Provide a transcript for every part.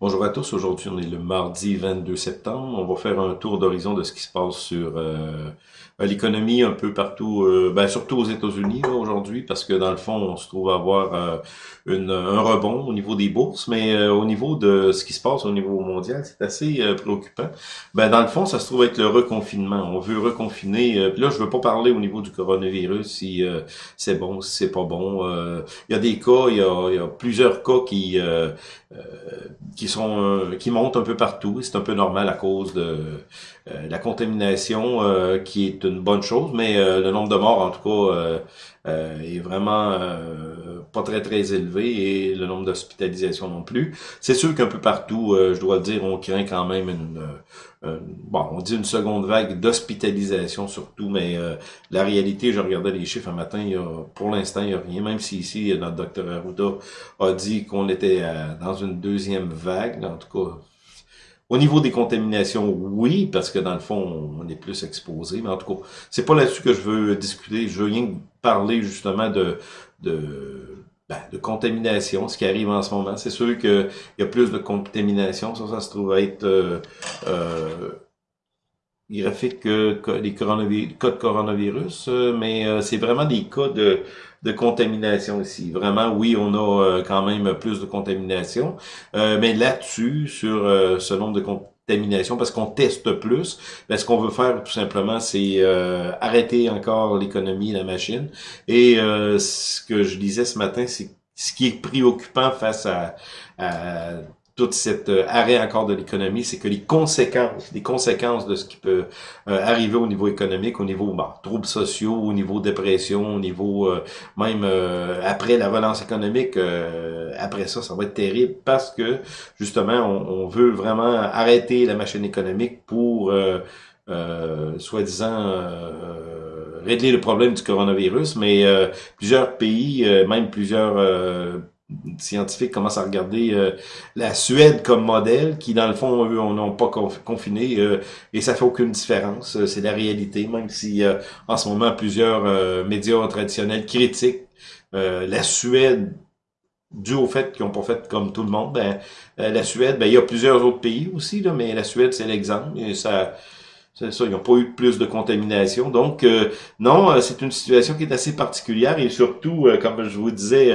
Bonjour à tous, aujourd'hui on est le mardi 22 septembre. On va faire un tour d'horizon de ce qui se passe sur euh, l'économie un peu partout, euh, ben, surtout aux États-Unis aujourd'hui, parce que dans le fond on se trouve à avoir euh, une, un rebond au niveau des bourses, mais au niveau de ce qui se passe au niveau mondial, c'est assez préoccupant. Ben, dans le fond, ça se trouve être le reconfinement. On veut reconfiner, puis là je veux pas parler au niveau du coronavirus, si c'est bon, si c'est pas bon. Il y a des cas, il y a, y a plusieurs cas qui qui sont euh, qui montent un peu partout. C'est un peu normal à cause de la contamination, euh, qui est une bonne chose, mais le nombre de morts, en tout cas, est vraiment pas très très élevé et le nombre d'hospitalisations non plus. C'est sûr qu'un peu partout, je dois le dire, on craint quand même une bon, on dit une seconde vague d'hospitalisation surtout, mais la réalité, je regardais les chiffres un matin, il y a, pour l'instant, il n'y a rien, même si ici, notre docteur Arruda a dit qu'on était dans une deuxième vague, en tout cas, au niveau des contaminations, oui, parce que dans le fond, on est plus exposé, mais en tout cas, c'est pas là-dessus que je veux discuter. Je veux rien parler justement de, de, ben, de contamination, ce qui arrive en ce moment. C'est sûr qu'il y a plus de contamination, ça, ça se trouve être euh, euh, graphique que, les cas de coronavirus, euh, mais euh, c'est vraiment des cas de, de contamination ici. Vraiment, oui, on a euh, quand même plus de contamination, mais là-dessus, sur ce nombre de contaminations, parce qu'on teste plus, ben, ce qu'on veut faire tout simplement, c'est arrêter encore l'économie, la machine. Et ce que je disais ce matin, c'est ce qui est préoccupant face à, à tout cet euh, arrêt encore de l'économie, c'est que les conséquences, les conséquences de ce qui peut euh, arriver au niveau économique, au niveau bah, troubles sociaux, au niveau dépression, au niveau euh, même après la relance économique, après ça, ça va être terrible parce que justement, on, on veut vraiment arrêter la machine économique pour soi-disant régler le problème du coronavirus, mais plusieurs pays, même plusieurs scientifiques commencent à regarder euh, la Suède comme modèle, qui dans le fond, eux, on n'a pas confiné, euh, et ça fait aucune différence. Euh, c'est la réalité, même si en ce moment plusieurs médias traditionnels critiquent la Suède dû au fait qu'ils n'ont pas fait comme tout le monde. Ben, la Suède, ben, il y a plusieurs autres pays aussi, là, mais la Suède, c'est l'exemple. Et ça, c'est ça, ils n'ont pas eu plus de contamination. Donc, euh, non, euh, c'est une situation qui est assez particulière et surtout, euh, comme je vous disais,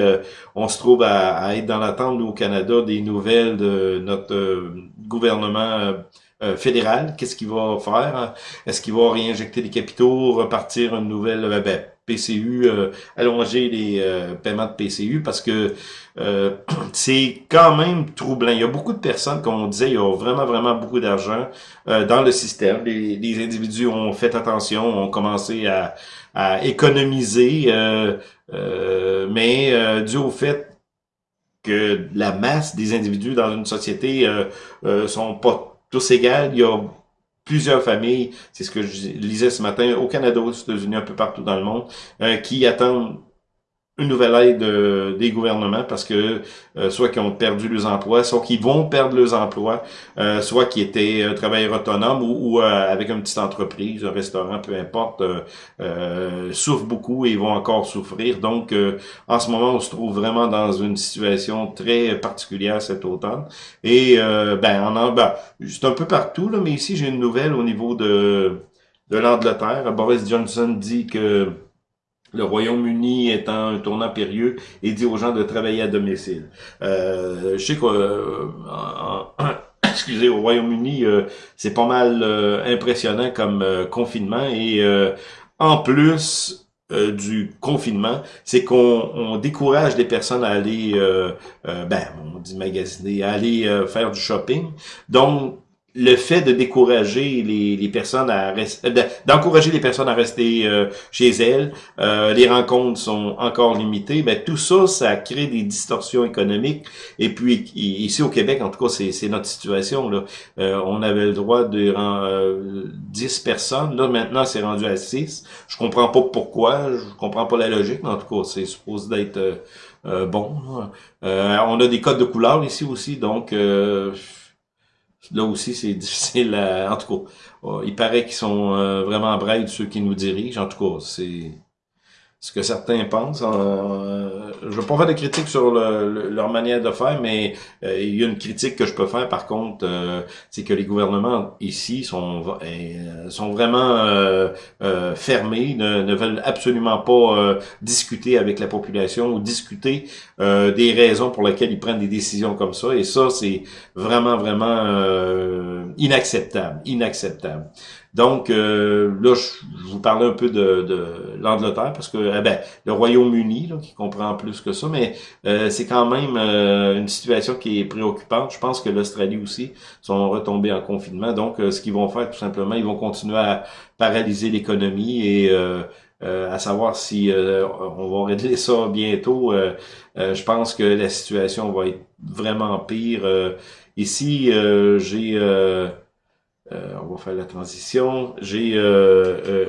on se trouve à, être dans l'attente, au Canada, des nouvelles de notre gouvernement fédéral. Qu'est-ce qu'il va faire? Est-ce qu'il va réinjecter les capitaux, repartir une nouvelle... Ben, PCU, euh, allonger les euh, paiements de PCU parce que euh, c'est quand même troublant. Il y a beaucoup de personnes, comme on disait, il y a vraiment, vraiment beaucoup d'argent dans le système. Les, individus ont fait attention, ont commencé à, économiser, mais dû au fait que la masse des individus dans une société sont pas tous égales, il y a plusieurs familles, c'est ce que je lisais ce matin, au Canada, aux États-Unis, un peu partout dans le monde, euh, qui attendent une nouvelle aide euh, des gouvernements parce que euh, soit qu'ils ont perdu leurs emplois, soit qu'ils vont perdre leurs emplois, euh, soit qu'ils étaient travailleurs autonomes ou, avec une petite entreprise, un restaurant, peu importe, souffrent beaucoup et vont encore souffrir. Donc, en ce moment, on se trouve vraiment dans une situation très particulière cet automne. Et ben, en, ben, c'est un peu partout, là, mais ici, j'ai une nouvelle au niveau de, de l'Angleterre. Boris Johnson dit que le Royaume-Uni étant un tournant périlleux et dit aux gens de travailler à domicile. Euh, je sais que euh, excusez, au Royaume-Uni, euh, c'est pas mal impressionnant comme confinement et en plus du confinement, c'est qu'on décourage les personnes à aller, ben, on dit magasiner, à aller faire du shopping. Donc, le fait de décourager les, les personnes à rester, euh, d'encourager les personnes à rester euh, chez elles, euh, les rencontres sont encore limitées, ben tout ça, ça crée des distorsions économiques. Et puis ici au Québec, en tout cas, c'est notre situation là. on avait le droit de euh, 10 personnes, là maintenant c'est rendu à 6. Je comprends pas pourquoi, je comprends pas la logique, mais en tout cas, c'est supposé d'être bon. on a des codes de couleur ici aussi, donc Là aussi, c'est difficile à... En tout cas, il paraît qu'ils sont euh, vraiment braids, ceux qui nous dirigent. En tout cas, c'est ce que certains pensent. Euh, je ne veux pas faire de critique sur leur manière de faire, mais euh, il y a une critique que je peux faire par contre, euh, c'est que les gouvernements ici sont sont vraiment fermés, ne, veulent absolument pas discuter avec la population ou discuter des raisons pour lesquelles ils prennent des décisions comme ça. Et ça, c'est vraiment, vraiment inacceptable, inacceptable. Donc, euh, là, je, vous parlais un peu de, de l'Angleterre, parce que eh ben, le Royaume-Uni, qui comprend plus que ça, mais euh, c'est quand même euh, une situation qui est préoccupante. Je pense que l'Australie aussi sont retombés en confinement. Donc, ce qu'ils vont faire, tout simplement, ils vont continuer à paralyser l'économie et à savoir si on va régler ça bientôt. je pense que la situation va être vraiment pire. ici, j'ai euh, on va faire la transition. J'ai, euh, euh,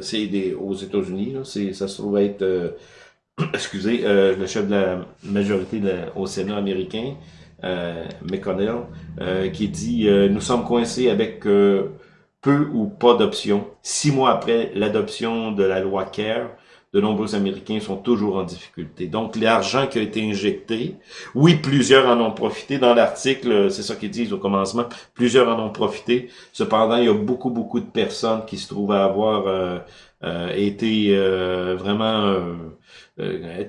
c'est des, aux États-Unis, ça se trouve être, excusez, le chef de la majorité au Sénat américain, McConnell, qui dit Nous sommes coincés avec peu ou pas d'options. Six mois après l'adoption de la loi CARE, de nombreux Américains sont toujours en difficulté. Donc, l'argent qui a été injecté, oui, plusieurs en ont profité. Dans l'article, c'est ça qu'ils disent au commencement, plusieurs en ont profité. Cependant, il y a beaucoup, beaucoup de personnes qui se trouvent à avoir euh, euh, été euh, vraiment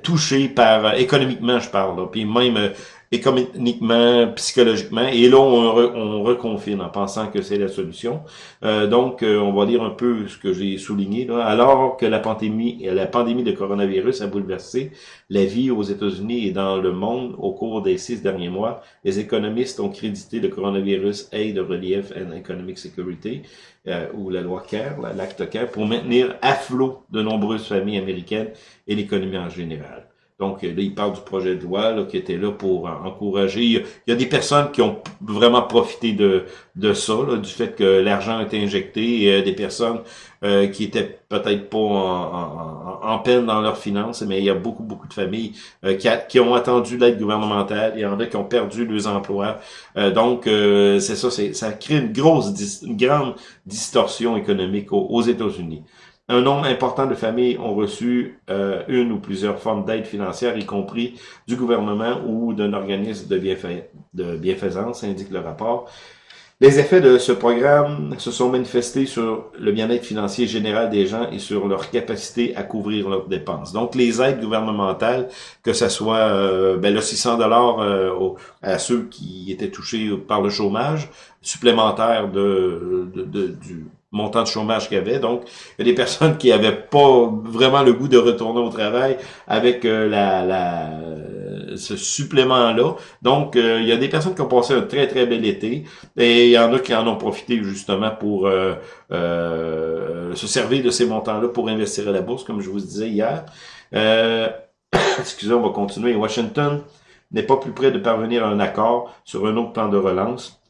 touchées par, économiquement, je parle, puis même économiquement, psychologiquement, et là, on, on reconfine en pensant que c'est la solution. Euh, donc, euh, on va lire un peu ce que j'ai souligné. Là. Alors que la pandémie, la pandémie de coronavirus a bouleversé la vie aux États-Unis et dans le monde au cours des six derniers mois, les économistes ont crédité le coronavirus Aid of Relief and Economic Security, euh, ou la loi CARE, l'acte CARE, pour maintenir à flot de nombreuses familles américaines et l'économie en général. Donc là, il parle du projet de loi qui était là pour encourager. Il y, a, des personnes qui ont vraiment profité de, de ça, du fait que l'argent a été injecté, et des personnes euh, qui étaient peut-être pas en, en, peine dans leurs finances, mais il y a beaucoup, beaucoup de familles euh, qui, qui, ont attendu l'aide gouvernementale. Il y en a qui ont perdu leurs emplois. Euh, donc, c'est ça, ça crée une grosse, une grande distorsion économique aux États-Unis. Un nombre important de familles ont reçu euh, une ou plusieurs formes d'aide financière, y compris du gouvernement ou d'un organisme de, de bienfaisance, indique le rapport. Les effets de ce programme se sont manifestés sur le bien-être financier général des gens et sur leur capacité à couvrir leurs dépenses. Donc, les aides gouvernementales, que ce soit euh, ben, le 600 dollars euh, à ceux qui étaient touchés par le chômage supplémentaire de, de du, montant de chômage qu'il y avait. Donc, il y a des personnes qui avaient pas vraiment le goût de retourner au travail avec euh, la, la, ce supplément-là. Donc, euh, il y a des personnes qui ont passé un très, très bel été et il y en a qui en ont profité justement pour euh, se servir de ces montants-là pour investir à la bourse, comme je vous disais hier. excusez, on va continuer. Washington n'est pas plus près de parvenir à un accord sur un autre plan de relance.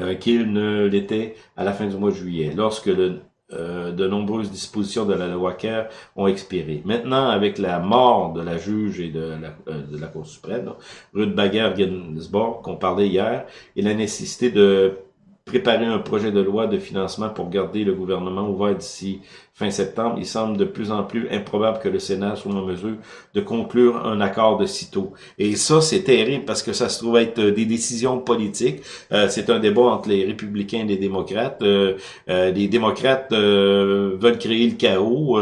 Euh, qu'il ne l'était à la fin du mois de juillet, lorsque le, euh, de nombreuses dispositions de la loi CARE ont expiré. Maintenant, avec la mort de la juge et de la, euh, de la Cour suprême, Ruth Bader-Ginsburg, qu'on parlait hier, et la nécessité de préparer un projet de loi de financement pour garder le gouvernement ouvert d'ici fin septembre, il semble de plus en plus improbable que le Sénat soit en mesure de conclure un accord de sitôt. Et ça, c'est terrible parce que ça se trouve être des décisions politiques. Euh, c'est un débat entre les républicains et les démocrates. Euh, euh, les démocrates veulent créer le chaos,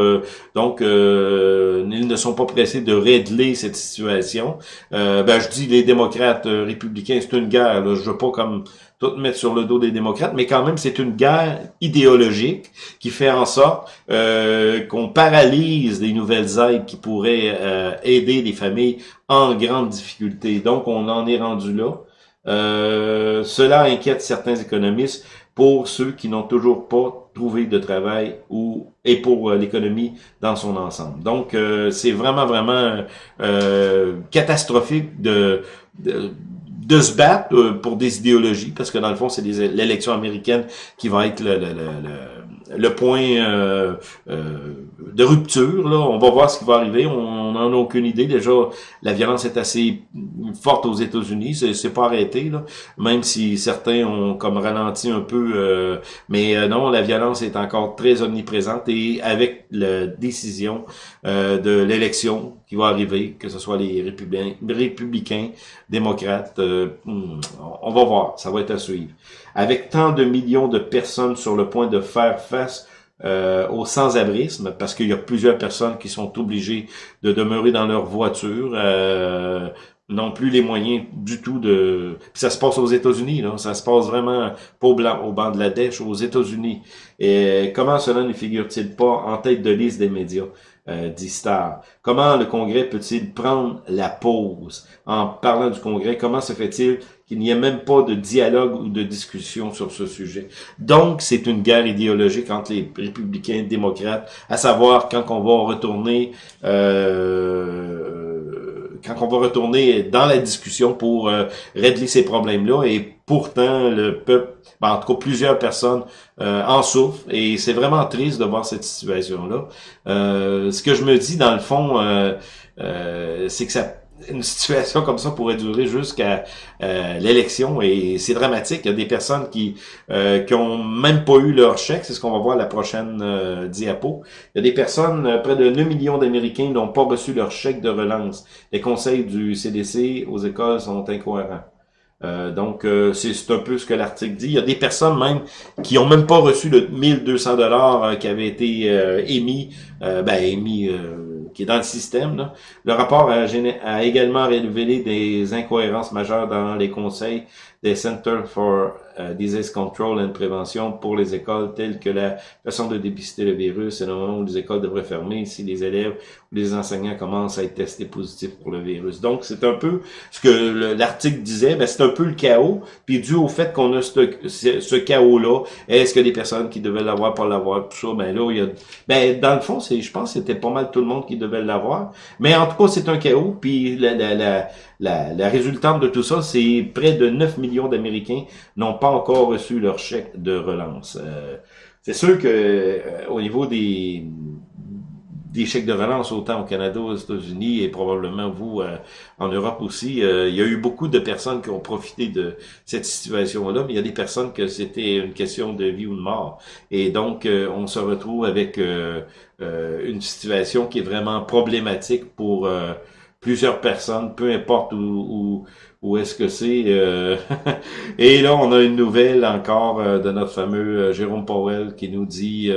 donc ils ne sont pas pressés de régler cette situation. ben, je dis les démocrates républicains, c'est une guerre. Là. Je veux pas comme tout mettre sur le dos des démocrates, mais quand même, c'est une guerre idéologique qui fait en sorte euh, qu'on paralyse les nouvelles aides qui pourraient euh, aider les familles en grande difficulté. Donc, on en est rendu là. Euh, cela inquiète certains économistes pour ceux qui n'ont toujours pas trouvé de travail ou et pour l'économie dans son ensemble. Donc, c'est vraiment, vraiment catastrophique de, de de se battre euh, pour des idéologies, parce que dans le fond, c'est l'élection américaine qui va être le, le, le point euh, euh, de rupture. Là. On va voir ce qui va arriver. On n'en a aucune idée. Déjà, la violence est assez forte aux États-Unis. C'est pas arrêté, là. même si certains ont comme ralenti un peu. Euh, mais non, la violence est encore très omniprésente. Et avec la décision de l'élection qui va arriver, que ce soit les républicains, démocrates, hmm, on va voir. Ça va être à suivre. Avec tant de millions de personnes sur le point de faire face euh, au sans-abrisme, parce qu'il y a plusieurs personnes qui sont obligées de demeurer dans leur voiture, euh, n'ont plus les moyens du tout de... Puis ça se passe aux États-Unis, là. ça se passe vraiment pas au, blanc, au Bangladesh, aux États-Unis. Et comment cela ne figure-t-il pas en tête de liste des médias? Euh. Comment le Congrès peut-il prendre la pause? En parlant du Congrès? Comment se fait-il qu'il n'y ait même pas de dialogue ou de discussion sur ce sujet? Donc, c'est une guerre idéologique entre les républicains et les démocrates, à savoir quand on va retourner euh, quand on va retourner dans la discussion pour euh, régler ces problèmes-là. Et pourtant, le peuple, ben, en tout cas plusieurs personnes euh, en souffrent. Et c'est vraiment triste de voir cette situation-là. Euh, ce que je me dis, dans le fond, c'est que ça une situation comme ça pourrait durer jusqu'à euh, l'élection et c'est dramatique. Il y a des personnes qui euh, qui ont même pas eu leur chèque, c'est ce qu'on va voir la prochaine euh, diapo. Il y a des personnes, euh, près de 9 millions d'Américains n'ont pas reçu leur chèque de relance. Les conseils du CDC aux écoles sont incohérents. donc, c'est un peu ce que l'article dit. Il y a des personnes même qui ont même pas reçu le 1200 dollars qui avait été émis, ben émis qui est dans le système. Le rapport a, également révélé des incohérences majeures dans les conseils des Centers for uh, Disease Control and Prévention pour les écoles, telles que la façon de dépister le virus et le moment où les écoles devraient fermer si les élèves ou les enseignants commencent à être testés positifs pour le virus. Donc, c'est un peu ce que l'article disait, mais c'est un peu le chaos, puis dû au fait qu'on a ce, ce chaos-là, est-ce que les personnes qui devaient l'avoir, pas l'avoir, tout ça, ben là, il y a... Ben, dans le fond, c'est, je pense que c'était pas mal tout le monde qui devait l'avoir, mais en tout cas, c'est un chaos, puis la, la, la la, la, résultante de tout ça, c'est près de 9 millions d'Américains n'ont pas encore reçu leur chèque de relance. Euh, c'est sûr que euh, au niveau des, des chèques de relance, autant au Canada, aux États-Unis et probablement vous euh, en Europe aussi, il y a eu beaucoup de personnes qui ont profité de cette situation-là, mais il y a des personnes que c'était une question de vie ou de mort. Et donc, on se retrouve avec une situation qui est vraiment problématique pour plusieurs personnes, peu importe où, où, est-ce que c'est. Euh, et là, on a une nouvelle encore euh, de notre fameux euh, Jérôme Powell qui nous dit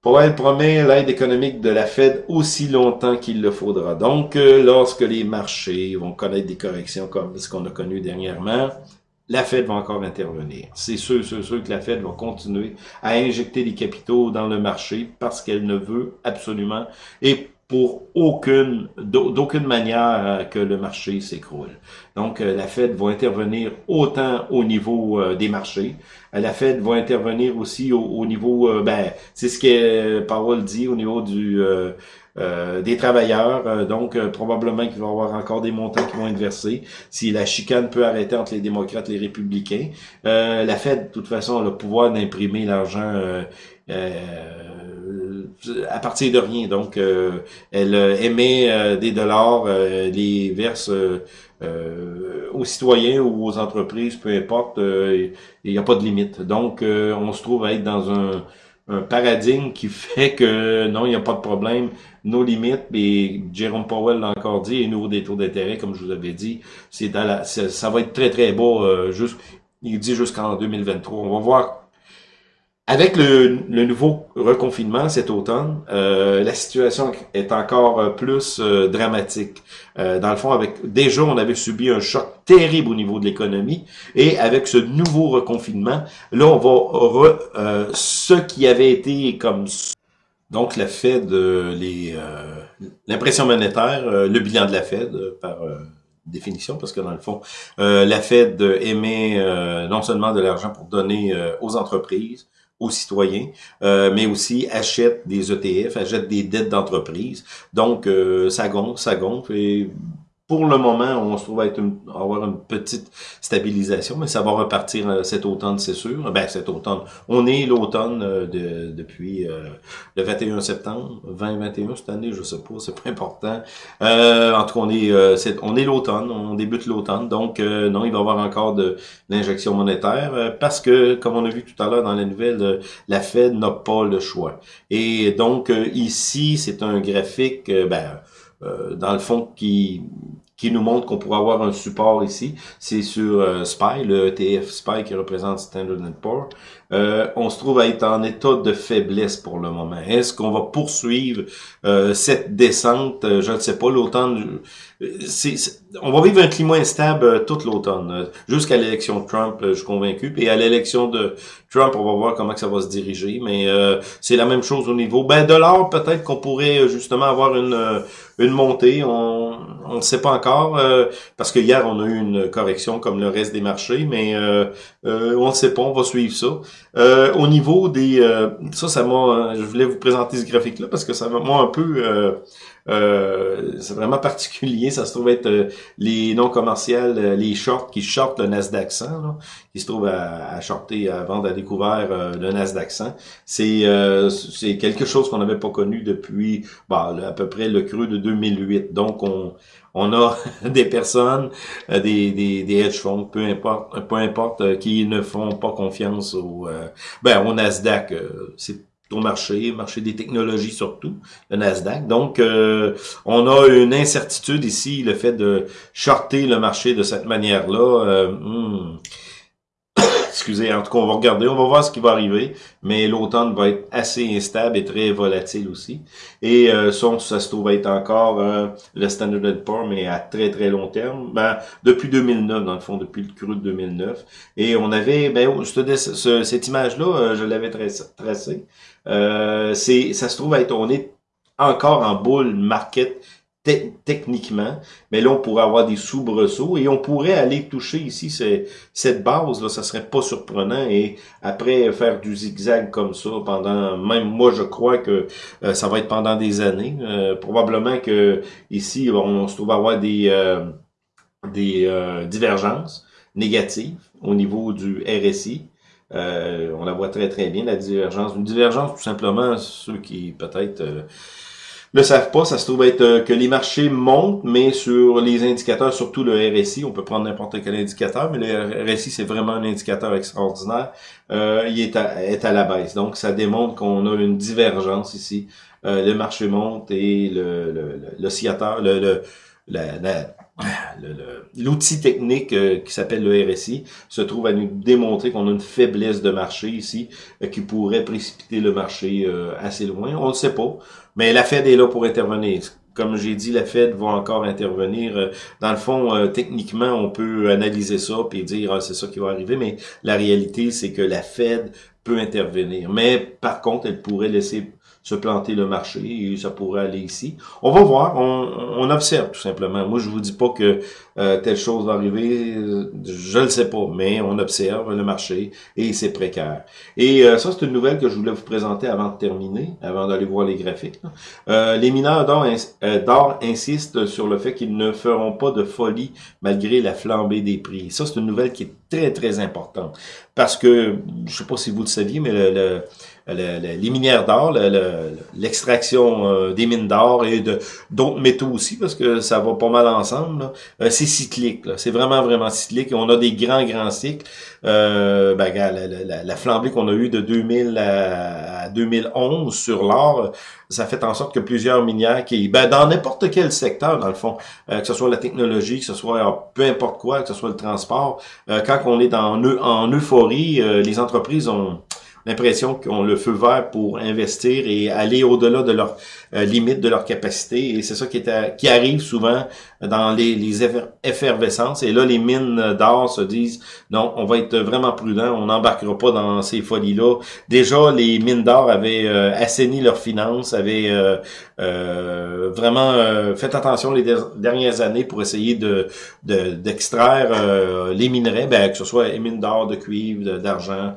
Powell promet l'aide économique de la Fed aussi longtemps qu'il le faudra. Donc, lorsque les marchés vont connaître des corrections comme ce qu'on a connu dernièrement, la Fed va encore intervenir. C'est sûr, sûr, sûr que la Fed va continuer à injecter des capitaux dans le marché parce qu'elle ne veut absolument et pour aucune, d'aucune manière euh, que le marché s'écroule. Donc, euh, la Fed va intervenir autant au niveau euh, des marchés. La Fed va intervenir aussi au, niveau, ben, c'est ce que Powell dit au niveau du des travailleurs. donc, probablement qu'il va y avoir encore des montants qui vont être versés. Si la chicane peut arrêter entre les démocrates et les républicains, la Fed, de toute façon, a le pouvoir d'imprimer l'argent à partir de rien. Donc, euh, elle euh, émet euh, des dollars, les verse aux citoyens ou aux entreprises, peu importe, il n'y a pas de limite. Donc, on se trouve à être dans un, paradigme qui fait que non, il n'y a pas de problème, nos limites, mais Jérôme Powell l'a encore dit, et nouveau des taux d'intérêt, comme je vous avais dit, c'est ça va être très très bas, juste, il dit jusqu'en 2023. On va voir avec le, nouveau reconfinement cet automne, euh, la situation est encore euh, plus euh, dramatique. dans le fond, avec déjà on avait subi un choc terrible au niveau de l'économie, et avec ce nouveau reconfinement, là on va ce qui avait été comme donc la Fed, les l'impression monétaire, le bilan de la Fed par définition, parce que dans le fond, la Fed émet non seulement de l'argent pour donner aux entreprises, aux citoyens, euh, mais aussi achète des ETF, achète des dettes d'entreprise. Donc, euh, ça gonfle, ça gonfle. Et pour le moment, on se trouve à être avoir une petite stabilisation, mais ça va repartir euh, cet automne, c'est sûr. Ben, cet automne. On est l'automne euh, de, depuis euh, le 21 septembre, 2021 cette année, je sais pas, c'est pas important. en tout cas, on est, on est l'automne, on débute l'automne, donc non, il va y avoir encore de l'injection monétaire parce que, comme on a vu tout à l'heure dans la nouvelle, la Fed n'a pas le choix. Et donc ici, c'est un graphique, ben, dans le fond, qui qui nous montre qu'on pourrait avoir un support ici. C'est sur euh, SPY, le ETF SPY qui représente Standard Poor's. Euh, on se trouve à être en état de faiblesse pour le moment. Est-ce qu'on va poursuivre euh, cette descente? Je ne sais pas. L'automne, on va vivre un climat instable toute l'automne, jusqu'à l'élection de Trump, je suis convaincu. Puis à l'élection de Trump, on va voir comment ça va se diriger. Mais c'est la même chose au niveau ben, de l'or. Peut-être qu'on pourrait justement avoir une, une montée. On ne sait pas encore, parce que hier, on a eu une correction comme le reste des marchés, mais on ne sait pas, on va suivre ça. Euh, au niveau des... Euh, ça, ça m'a... Je voulais vous présenter ce graphique-là parce que ça m'a un peu... Euh, c'est vraiment particulier. Ça se trouve être les non commerciales, les shorts qui shortent le Nasdaq 100, là, qui se trouvent à, à shorter, à vendre à découvert le Nasdaq 100. C'est c'est quelque chose qu'on n'avait pas connu depuis bah, à peu près le creux de 2008. Donc, on, on a des personnes, euh, des, des, des hedge funds, peu importe, peu importe, euh, qui ne font pas confiance au, euh, ben, au Nasdaq. c'est au marché, marché des technologies surtout, le Nasdaq. Donc, on a une incertitude ici, le fait de shorter le marché de cette manière-là. Hmm, excusez, en tout cas, on va regarder, on va voir ce qui va arriver, mais l'automne va être assez instable et très volatile aussi. Et euh, ça, se trouve être encore euh, le Standard Poor's, mais à très très long terme. Ben, depuis 2009, dans le fond, depuis le cru de 2009. Et on avait, ben, ce, cette image-là, euh, je l'avais tracée. Euh, ça se trouve être, on est encore en bull market techniquement, mais là, on pourrait avoir des soubresauts et on pourrait aller toucher ici cette base, là, ça serait pas surprenant et après faire du zigzag comme ça pendant, même moi, je crois que euh, ça va être pendant des années. Euh, probablement que ici, on, se trouve avoir des, euh, des divergences négatives au niveau du RSI. on la voit très très bien, la divergence. Une divergence, tout simplement, ceux qui peut-être le savent pas, ça se trouve être euh, que les marchés montent, mais sur les indicateurs, surtout le RSI, on peut prendre n'importe quel indicateur, mais le RSI, c'est vraiment un indicateur extraordinaire, euh, il est à, est à la baisse. Donc, ça démontre qu'on a une divergence ici. Euh, le marché monte et le, le, le, le, le l'outil technique qui s'appelle le RSI se trouve à nous démontrer qu'on a une faiblesse de marché ici qui pourrait précipiter le marché assez loin. On ne sait pas. Mais la Fed est là pour intervenir. Comme j'ai dit, la Fed va encore intervenir. Euh, dans le fond, euh, techniquement, on peut analyser ça et dire ah, c'est ça qui va arriver, mais la réalité, c'est que la Fed peut intervenir. Mais par contre, elle pourrait laisser se planter le marché et ça pourrait aller ici. On va voir, on, observe tout simplement. Moi, je vous dis pas que euh, telle chose va arriver, je le sais pas, mais on observe le marché et c'est précaire. Et euh, ça, c'est une nouvelle que je voulais vous présenter avant de terminer, avant d'aller voir les graphiques. Euh, les mineurs d'or insistent sur le fait qu'ils ne feront pas de folie malgré la flambée des prix. Ça, c'est une nouvelle qui est très, très importante. Parce que, je sais pas si vous le saviez, mais le les minières d'or, l'extraction euh, des mines d'or et de d'autres métaux aussi, parce que ça va pas mal ensemble. Euh, c'est cyclique, c'est vraiment, vraiment cyclique. on a des grands, grands cycles. Euh, ben, la, la, flambée qu'on a eue de 2000 à, 2011 sur l'or, ça fait en sorte que plusieurs minières qui, ben, dans n'importe quel secteur, dans le fond, que ce soit la technologie, que ce soit peu importe quoi, que ce soit le transport, quand on est dans, en euphorie, les entreprises ont l'impression qu'on le feu vert pour investir et aller au-delà de leur euh, limite, de leur capacité. Et c'est ça qui, est qui arrive souvent dans les, les effervescences. Et là, les mines d'or se disent, non, on va être vraiment prudent, on n'embarquera pas dans ces folies-là. Déjà, les mines d'or avaient euh, assaini leurs finances, avaient euh, euh vraiment fait attention les dernières années pour essayer de d'extraire les minerais, ben, que ce soit les mines d'or, de cuivre, d'argent.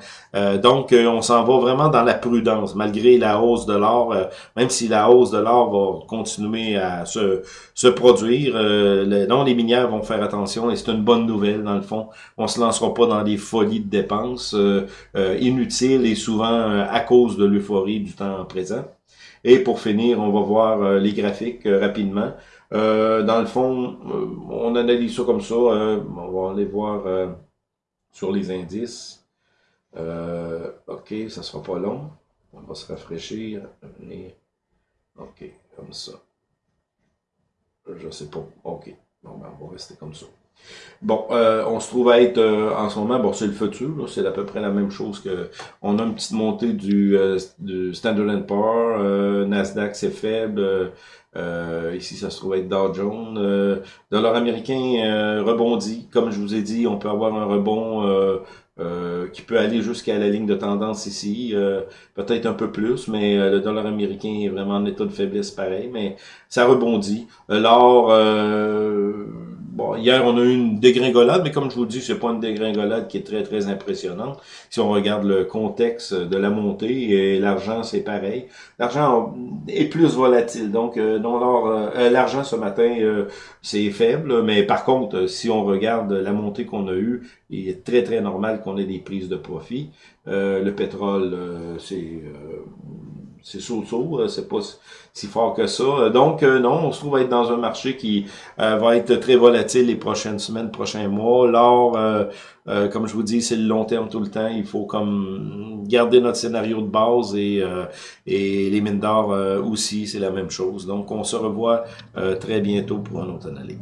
donc, on on s'en va vraiment dans la prudence, malgré la hausse de l'or, même si la hausse de l'or va continuer à se, se produire. Le, non, les minières vont faire attention et c'est une bonne nouvelle dans le fond. On se lancera pas dans des folies de dépenses inutiles et souvent à cause de l'euphorie du temps présent. Et pour finir, on va voir les graphiques rapidement. Euh, dans le fond, euh, on analyse ça comme ça. Euh, on va aller voir sur les indices. Ok, ça sera pas long. On va se rafraîchir. Ok, comme ça. Je sais pas. Ok. Bon, ben, on va rester comme ça. Bon, on se trouve à être en ce moment, bon, c'est le futur, c'est à peu près la même chose que on a une petite montée du, du Standard Poor's, Nasdaq c'est faible, euh, ici, ça se trouve être Dow Jones. Euh, dollar américain euh, rebondit. Comme je vous ai dit, on peut avoir un rebond euh, qui peut aller jusqu'à la ligne de tendance ici. Peut-être un peu plus, mais le dollar américain est vraiment en état de faiblesse pareil. Mais ça rebondit. L'or Bon, hier, on a eu une dégringolade, mais comme je vous dis, c'est pas une dégringolade qui est très, très impressionnante. Si on regarde le contexte de la montée, et l'argent, c'est pareil. L'argent est plus volatile. Donc, euh, euh, l'argent ce matin, euh, c'est faible, mais par contre, si on regarde la montée qu'on a eue, il est très, très normal qu'on ait des prises de profit. le pétrole, c'est c'est chaud-chaud, c'est pas si fort que ça. Donc, euh, non, on se trouve être dans un marché qui euh, va être très volatile les prochaines semaines, prochains mois. L'or, euh, comme je vous dis, c'est le long terme tout le temps. Il faut comme garder notre scénario de base et, et les mines d'or aussi, c'est la même chose. Donc, on se revoit très bientôt pour une autre analyse.